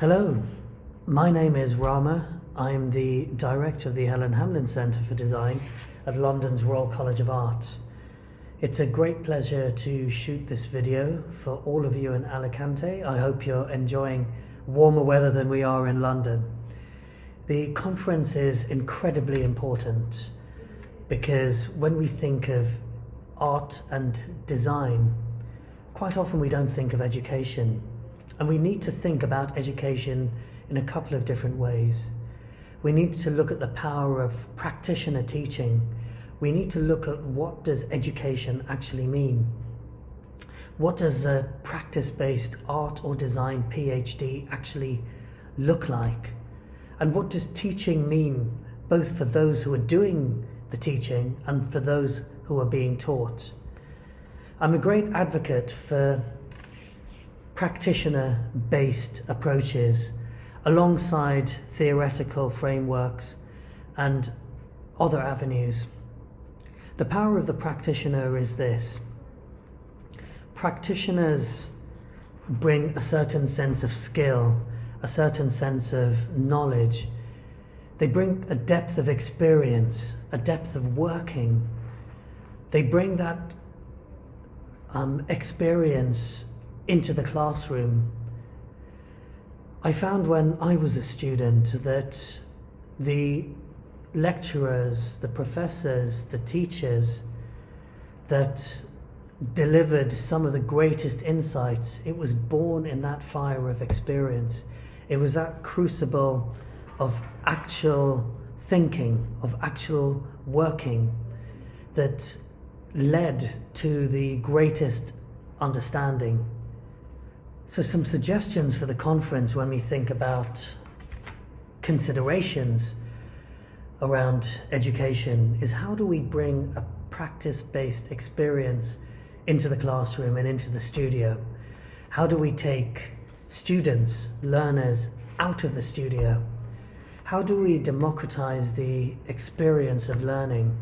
Hello, my name is Rama. I'm the director of the Helen Hamlyn Centre for Design at London's Royal College of Art. It's a great pleasure to shoot this video for all of you in Alicante. I hope you're enjoying warmer weather than we are in London. The conference is incredibly important because when we think of art and design, quite often we don't think of education. And we need to think about education in a couple of different ways. We need to look at the power of practitioner teaching. We need to look at what does education actually mean? What does a practice-based art or design PhD actually look like? And what does teaching mean both for those who are doing the teaching and for those who are being taught? I'm a great advocate for practitioner-based approaches alongside theoretical frameworks and other avenues. The power of the practitioner is this. Practitioners bring a certain sense of skill, a certain sense of knowledge. They bring a depth of experience, a depth of working. They bring that um, experience into the classroom. I found when I was a student that the lecturers, the professors, the teachers that delivered some of the greatest insights, it was born in that fire of experience. It was that crucible of actual thinking, of actual working that led to the greatest understanding. So some suggestions for the conference when we think about considerations around education is how do we bring a practice-based experience into the classroom and into the studio? How do we take students, learners out of the studio? How do we democratize the experience of learning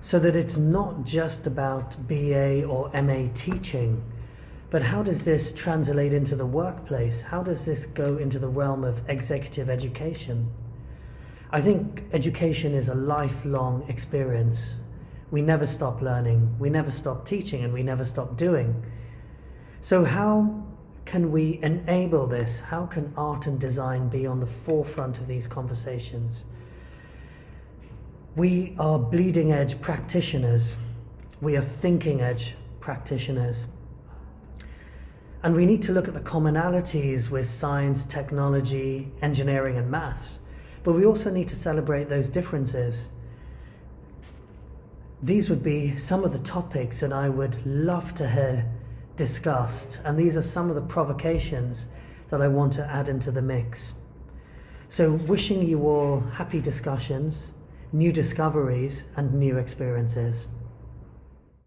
so that it's not just about BA or MA teaching, but how does this translate into the workplace? How does this go into the realm of executive education? I think education is a lifelong experience. We never stop learning, we never stop teaching, and we never stop doing. So how can we enable this? How can art and design be on the forefront of these conversations? We are bleeding edge practitioners. We are thinking edge practitioners. And we need to look at the commonalities with science, technology, engineering and maths. But we also need to celebrate those differences. These would be some of the topics that I would love to hear discussed. And these are some of the provocations that I want to add into the mix. So wishing you all happy discussions, new discoveries and new experiences.